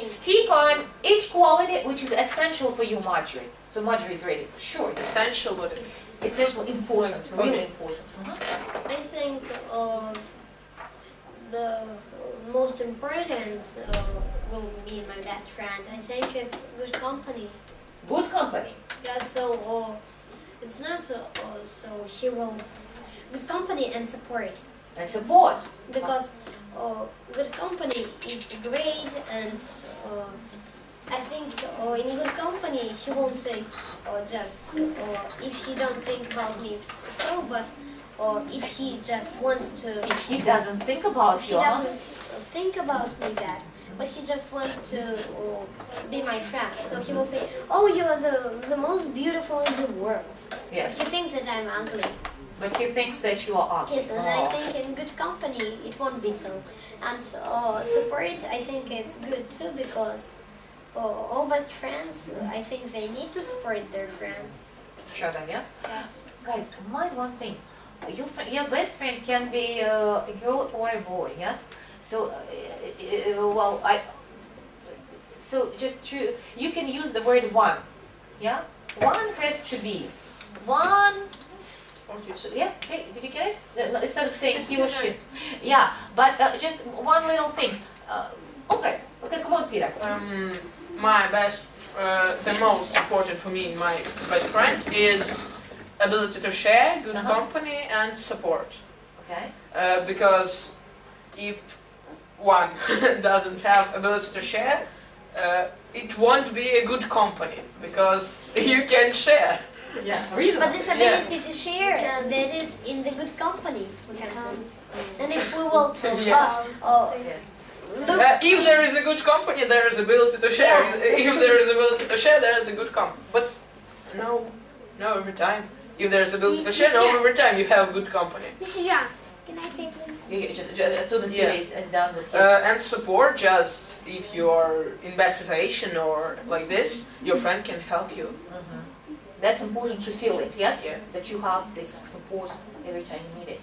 think Speak on each quality which is essential for you, Marjorie. So Marjorie is ready. Sure. Essential would essential, important, Okay. really important. Mhm. I think uh, the most important uh, will be my best friend. I think it's good company. Good company. Yeah, so uh, it's not uh, uh, so he will good company and support And support. because uh, good company is great and uh, I think uh, in good company he won't say uh, just uh, if he don't think about me it's so but uh, if he just wants to If he doesn't think about you, huh? doesn't think about me that but he just wants to uh, be my friend so he will say oh you're the the most beautiful in the world Yes. he thinks that I'm ugly But he thinks that you are ugly. Yes, and I Oh. think in good company it won't be so. And uh, support, I think it's good too because uh, all best friends, uh, I think they need to support their friends. Sure, then, yeah. Yes. Guys, mind one thing. Your, fri- your best friend can be uh, a girl or a boy, yes? So, uh, uh, well, I, so just to, you can use the word one, yeah? One has to be, one, Okay. sh- yeah, okay, did you get it? Uh, no, Instead of saying he or she. Yeah, but uh, just one little thing. Uh, Alfred, okay, come on, Peter. Um, my best, uh, the most important for me, my best friend is ability to share, good Uh-huh. company, and support. Okay, Uh, because if one doesn't have ability to share, uh, it won't be a good company because you can share. Yeah, But this ability to share, uh, that is in the good company, we can say. And if we will Yeah. uh, uh, look, Uh, if there is a good company, there is ability to share. Yes. If there is ability to share, there is a good company. But no, no every time. If there is ability to share, no every time you have good company. Mr. John, can I say please? You- you Just, just as soon as Yeah. Peter is, is done with his Uh, and support just if you are in bad situation or like this, your friend can help you. Mhm. That's important to feel it, yes? Yeah. That you have this support every time you need it.